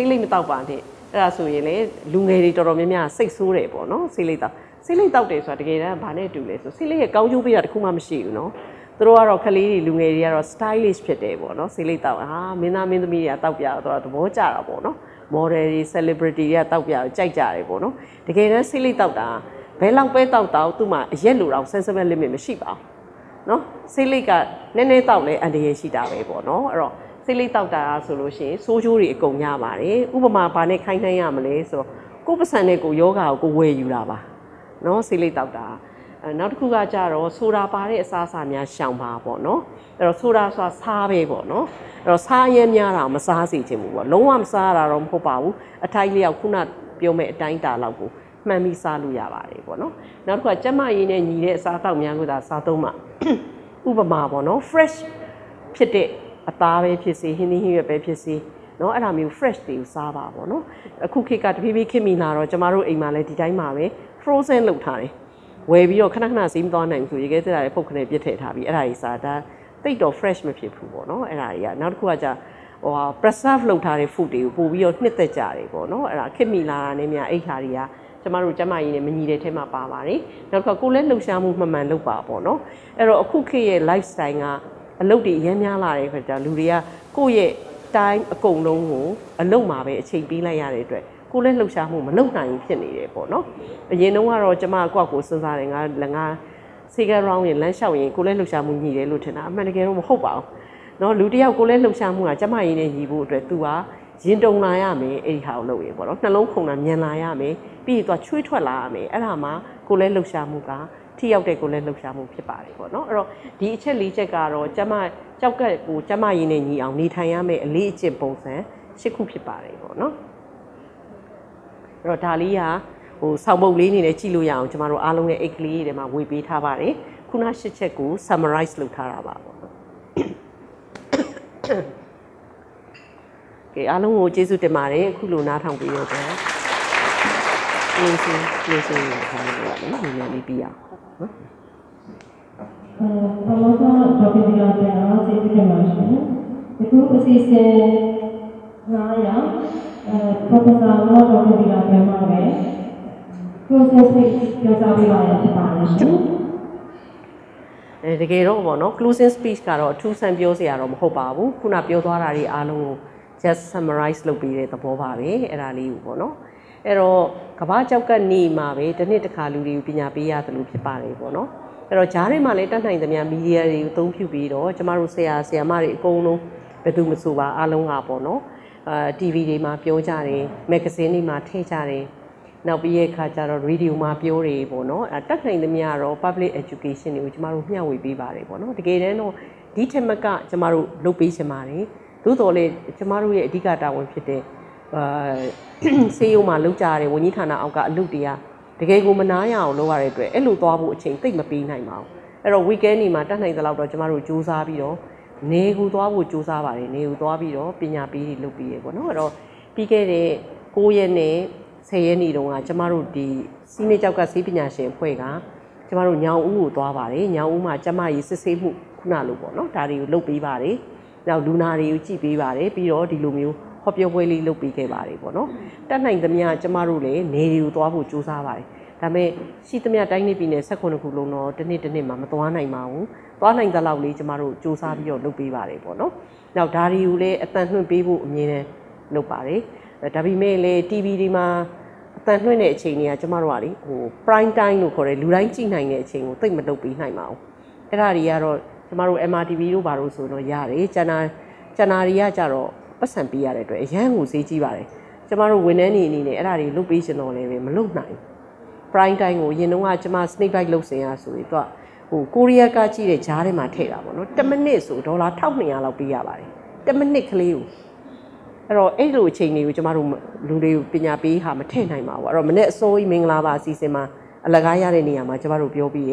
ဆေးလိပ်မတောက်ပါနဲ့အဲ့ဒါဆိုရင်လေလူငယ်တွေတော်တော်များများစိတ်ဆိုးတယ်ပေါ့နော်ဆေးလိပ်တောက်ဆေးလိပ်တောက်တယ်ဆိုတာတကယ်တမ်းဘာနဲ့တူလဲဆိုဆေးလိပ်ရဲ့ကောင်းကျိုးပေးတာတခုမှမရှိဘူးနော်သူတို့ကတော့ကလေးတွေလူငယ်တွေကတော့ stylish ဖြစ်တယ်ပေါ့နော်ဆေးလိပ်တောက်ဟာမင်းသားမင်းသမီးတွေကတောက်ပြတော့သဘောကျတာပေါ့နော် model တွေ celebrity တွေကတောက်ပြကြိုက်ကြတယ်ပေါ့နော်တကယ်တမ်းဆေးလိပ်တောက်တာဘယ်လောက်ပဲတောက်တောက်သူ့မှာအရက်လိုတော့ sensible limit မရှိပါဘူးနော်စိတ်လိတ်ကနည်းနည်းတောက်လဲအန္တရာယ်ရှိတာပဲပေါ့နော်အဲ့တော့ စိတ်လိတ်တောက်တာဆိုလို့ရှိရင်စိုးကျိုးတွေအကုန်ရပါတယ်ဥပမာဘာနဲ့ခိုင်းနှိုင်းရမလဲဆိုတော့ကိုယ့်ပစံနဲ့ကိုယ်ယောဂါကိုကိုယ်ဝယ်ယူတာပါနော်စိတ်လိတ်တောက်တာအဲနောက်တစ်ခုကကြတော့ဆိုတာပါတဲ့အစားအစာများရှောင်ပါပေါ့နော်အဲ့တော့ဆိုတာဆိုတာစားပဲပေါ့နော်အဲ့တော့စားရဲများတာမစားစေချင်ဘူးပေါ့လုံးဝမစားရတာတော့မဟုတ်ပါဘူးအထိုက်လျောက်ခုနပြောမဲ့အတိုင်းတာလောက်ကိုမှန်ပြီးစားလို့ရပါတယ်ပေါ့နော်နောက်တစ်ခုကကျက်မရည်နဲ့ညီတဲ့အစားအသောက်များကိုသာစားသုံးမှဥပမာပေါ့နော် fresh ဖြစ်တဲ့ အသားပဲဖြစ်စေဟင်းသီးဟင်းရွက်ပဲဖြစ်စေเนาะအဲ့ဒါမျိုး fresh တွေကိုစားပါပေါ့နော်အခုခေတ်ကတဖြည်းဖြည်းခေတ်မီလာတော့ကျမတို့အိမ်မှာလည်းဒီတိုင်းမှာပဲ frozen လုပ်ထားတယ်ဝယ်ပြီးတော့ခဏခဏဈေးမသွားနိုင်ဘူးဆိုရေခဲတက်တာလည်းဖုတ်ခနဲ့ပြစ်ထည့်ထားပြီးအဲ့ဒါကြီးစားဒါတိတ်တော့ fresh မဖြစ်ဘူးပေါ့နော်အဲ့ဒါတွေကနောက်တစ်ခုကじゃဟိုဟာ preserve လုပ်ထားတဲ့ food တွေကိုပို့ပြီးတော့နှစ်သက်ကြတယ်ပေါ့နော်အဲ့ဒါခေတ်မီလာတာနဲ့များအဲ့ခါတွေကကျမတို့ကျမကြီးနဲ့မညီတဲ့ထဲမှာပါပါတယ်နောက်တစ်ခါကိုယ်လည်းလှုပ်ရှားမှုမှန်မှန်လုပ်ပါပေါ့နော်အဲ့တော့အခုခေတ်ရဲ့ lifestyle က အလုပ်တွေအများများလာတဲ့ခါကျလူတွေကကိုယ့်ရဲ့ time အကုန်လုံးကိုအလုပ်မှာပဲအချိန်ပေးလိုက်ရတဲ့အတွက်ကိုလည်းလှုပ်ရှားမှုမလုပ်နိုင်ဘူးဖြစ်နေတယ်ပေါ့နော်အရင်တုန်းကတော့ကျမကိုယ့်ကိုစဉ်းစားတယ်ငါငါစေကရောင်းရင်လမ်းလျှောက်ရင်ကိုလည်းလှုပ်ရှားမှုညီတယ်လို့ထင်တာအမှန်တကယ်တော့မဟုတ်ပါဘူးနော်လူတယောက်ကိုလည်းလှုပ်ရှားမှုကကျမရင်းနဲ့ညီဖို့အတွက် तू ဟာရင်တုံလာရမယ်အဲ့ဒီဟာကိုလုပ်ရင်ပေါ့နော်နှလုံးခုန်တာမြန်လာရမယ်ပြီးရင် तू ချွေးထွက်လာရမယ်အဲ့ဒါမှကိုလည်းလှုပ်ရှားမှုက ထိရောက်တဲ့ကိုယ်လည်းလှုပ်ရှားမှုဖြစ်ပါတယ်ပေါ့နော်အဲ့တော့ဒီအချက်လေးချက်ကတော့ကျမကြောက်ကက်ကိုကျမရင်းနဲ့ညီအောင်နေထိုင်ရမယ်အလေးအကျင့်ပုံစံ၈ခုဖြစ်ပါတယ်ပေါ့နော်အဲ့တော့ဒါလေးကဟိုဆောင်းပုတ်လေးအနေနဲ့ကြည့်လို့ရအောင်ကျမတို့အားလုံးရဲ့အိတ်ကလေးတွေမှာဝေပေးထားပါတယ်ခုနရှစ်ချက်ကို summarize လုပ်ထားတာပါပေါ့နော်ကဲအားလုံးကိုကျေးဇူးတင်ပါတယ်အခုလိုနားထောင်ပြီးတော့ ကျင်းစင်းကျင်းစင်းရအောင်လို့ရတယ်နော်နည်းနည်းလေးပြီးအောင်နော်အဲဘာလို့တော့ဒေါက်တာဒီလာပြန်တော့သိပြမှာရှင်ဒီခုအစီအစဉ်9ရာအဲ professor တော့ဒေါက်တာဒီလာပြန်မှာပဲ process ပြောစားပေးပါရဖြစ်ပါတယ်ရှင်အဲတကယ်တော့ပေါ့နော် closing speech ကတော့အထူးဆန်းပြောစရာတော့မဟုတ်ပါဘူးခုနပြောသွားတာတွေအားလုံးကို just summarize လုပ်ပေးတဲ့သဘောပါပဲအဲ့ဒါလေးကိုပေါ့နော် အဲ့တော့ကဘာကြောက်ကနေမှာပဲတစ်နှစ်တစ်ခါလူတွေကိုပညာပေးရတယ်လို့ဖြစ်ပါတယ်ပေါ့နော်အဲ့တော့ဂျားထဲမှာလည်းတတ်နိုင်သမျှမီဒီယာတွေကိုအသုံးပြုပြီးတော့ကျမတို့ဆရာဆရာမတွေအကုန်လုံးဘယ်သူမဆိုပါအားလုံးကပေါ့နော်အာ TV တွေမှာပြောကြတယ်မဂ္ဂဇင်းတွေမှာထည့်ကြတယ်နောက်ပြီးရဲ့အခါကျတော့ radio မှာပြောတယ်ပေါ့နော်အဲတက်နိုင်သမျှတော့ public education တွေကိုကျမတို့မျှဝေပေးပါတယ်ပေါ့နော်တကယ်တမ်းတော့ဒီထက်မကကျမတို့လုပ်ပေးချင်ပါတယ်သို့တော်လည်းကျမတို့ရဲ့အဓိကတာဝန်ဖြစ်တဲ့ အာစေယုံမှာလုပ်ကြရတဲ့ဝန်ကြီးဌာနအောက်ကအလုပ်တွေကတကယ်ကိုမနာရအောင်လုပ်ရတဲ့အတွက်အဲ့လိုသွားဖို့အချိန်သိပ်မပေးနိုင်ပါဘူးအဲ့တော့ weekend နေမှာတက်နိုင်သလောက်တော့ကျမတို့စူးစမ်းပြီးတော့နေကူသွားဖို့စူးစမ်းပါတယ်နေကူသွားပြီးတော့ပညာပေးတွေလုပ်ပြီးရပေါ့နော်အဲ့တော့ပြီးခဲ့တဲ့9ရက်နဲ့10ရက်နေ့တုန်းကကျမတို့ဒီစီးနေကြောက်ကစီးပညာရှင်အဖွဲ့ကကျမတို့ညောင်ဦးကိုသွားပါတယ်ညောင်ဦးမှာကျမကြီးစစ်ဆေးမှုခုနလိုပေါ့နော်ဒါတွေကိုလုပ်ပေးပါတယ်နောက်လူနာတွေကိုကြည့်ပေးပါတယ်ပြီးတော့ဒီလိုမျိုး ဟောပြောပွဲလေးလုပ်ပေးခဲ့ပါတယ်ပေါ့နော်တက်နိုင်သမျှကျမတို့လည်းနေတွေကိုသွားဖို့စူးစမ်းပါတယ်ဒါပေမဲ့ရှိသမျှတိုင်းနေပြည်နယ်16ခုလုံးတော့တစ်နှစ်တစ်နှစ်မှာမသွားနိုင်ပါဘူးသွားနိုင်သလောက်လေးကျမတို့စူးစမ်းပြီးတော့လုပ်ပေးပါတယ်ပေါ့နော်နောက်ဒါတွေကိုလည်းအတန်လွှင့်ပေးဖို့အမြင်နဲ့လုပ်ပါတယ်ဒါပေမဲ့လည်း TV တွေမှာအတန်လွှင့်တဲ့အချိန်တွေကကျမတို့ကလေဟို prime time လို့ခေါ်တယ်လူတိုင်းကြည့်နိုင်တဲ့အချိန်ကိုသိပ်မလုပ်ပေးနိုင်ပါဘူးအဲ့ဒါတွေကတော့ကျမတို့ MRTV တို့ဘာလို့ဆိုတော့ရတယ်ကျန်တာကျန်တာတွေကကြတော့ ပတ်စံပေးရတဲ့အတွက်အရန်ကိုဈေးကြီးပါတယ်ကျမတို့ဝန်ထမ်းတွေအနေနဲ့အဲ့ဒါတွေလုပ်ပေးချင်တော့လည်းပဲမလုပ်နိုင်ဘူး prime time ကိုရင်တော့ကကျမ snake bite လုပ်စင်ရဆိုပြီးတော့ဟိုကိုရီးယားကကြည့်တဲ့ဂျားထဲမှာထည့်တာပေါ့နော်10မိနစ်ဆိုဒေါ်လာ1200လောက်ပေးရပါတယ်10မိနစ်ကလေးကိုအဲ့တော့အဲ့လိုအချိန်တွေကိုကျမတို့လူတွေကိုပညာပေးဟာမထည့်နိုင်ပါဘူးအဲ့တော့မနေ့အစိုးရမင်္ဂလာပါအစီအစဉ်မှာအလကားရတဲ့နေရာမှာကျမတို့ပြောပြီးရ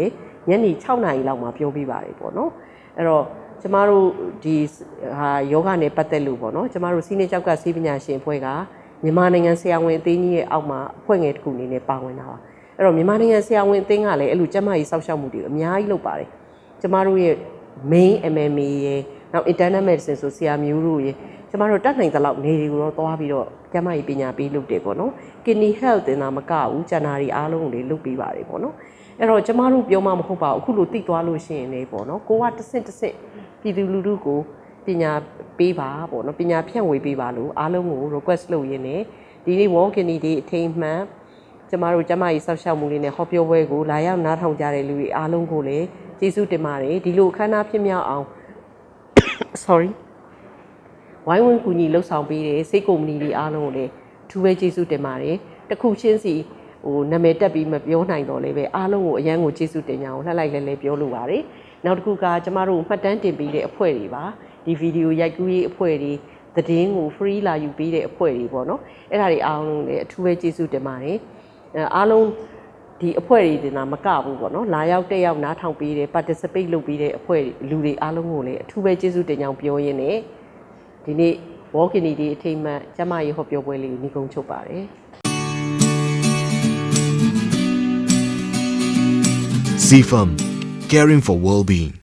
ညနေ6နာရီလောက်မှာပြောပြီးပါတယ်ပေါ့နော်အဲ့တော့ ကျမတို့ဒီဟာယောဂနဲ့ပတ်သက်လို့ပေါ့နော်ကျမတို့စီးနေကြောက်ကစီးပညာရှင်အဖွဲ့ကမြန်မာနိုင်ငံဆရာဝန်အသင်းကြီးရဲ့အောက်မှာအဖွဲ့ငယ်တစ်ခုအနေနဲ့ပါဝင်တာပါအဲ့တော့မြန်မာနိုင်ငံဆရာဝန်အသင်းကလည်းအဲ့လိုကျမကြီးစောက်ရှောက်မှုတွေအများကြီးလုပ်ပါတယ်ကျမတို့ရဲ့ main MMA ရဲ့နောက် internal medicine ဆိုဆရာမျိုးတို့ရေကျမတို့တတ်နိုင်သလောက်နေတွေကိုတော့သွားပြီးတော့ကျမကြီးပညာပေးလုပ်တယ်ပေါ့နော် kidney health တင်တာမကဘူးကျန်တာတွေအားလုံးကိုလေလုပ်ပေးပါတယ်ပေါ့နော်အဲ့တော့ကျမတို့ပြောမှမဟုတ်ပါဘူးအခုလိုတိသွားလို့ရှိရင်လေပေါ့နော်ကိုကတစ်ဆင့်တစ်ဆင့် ပြည်သူလူထုကိုပညာပေးပါပေါ့နော်ပညာဖြန့်ဝေပေးပါလို့အားလုံးကို request လုပ်ရင်းနဲ့ဒီနေ့ walk in ဒီအထိမ်းမှန်ကျမတို့ကျမကြီးဆောက်ရှောက်မှုလေးနဲ့ဟောပြောပွဲကိုလာရောက်နားထောင်ကြတဲ့လူတွေအားလုံးကိုလည်းကျေးဇူးတင်ပါတယ်ဒီလိုအခမ်းအနားဖြစ်မြောက်အောင် sorry ဝိုင်းဝန်းကူညီလှုပ်ဆောင်ပေးတဲ့စိတ်ကုမ္ပဏီတွေအားလုံးကိုလည်းအထူးပဲကျေးဇူးတင်ပါတယ်တစ်ခုချင်းစီဟိုနာမည်တက်ပြီးမပြောနိုင်တော့လည်းပဲအားလုံးကိုအရန်ကိုကျေးဇူးတင်ကြအောင်လှက်လိုက်လဲလဲပြောလိုပါတယ် နောက်တစ်ခုကကျမတို့မှတ်တမ်းတင်ပေးတဲ့အဖွဲ့တွေပါဒီဗီဒီယိုရိုက်ကူးရေးအဖွဲ့တွေသတင်းကို free လာယူပေးတဲ့အဖွဲ့တွေပေါ့နော်အဲ့ဒါတွေအားလုံးလည်းအထူးပဲကျေးဇူးတင်ပါတယ်အဲအားလုံးဒီအဖွဲ့တွေတင်တာမကဘူးပေါ့နော်လာရောက်တက်ရောက်နားထောင်ပေးတဲ့ participate လုပ်ပေးတဲ့အဖွဲ့တွေလူတွေအားလုံးကိုလည်းအထူးပဲကျေးဇူးတင်ကြောင်းပြောရင်းနဲ့ဒီနေ့ walk in ဒီအထိမ်းအမှတ်ကျမရေဟောပြောပွဲလေးကိုညီကုန်းချုပ်ပါတယ် CFM, caring for well-being.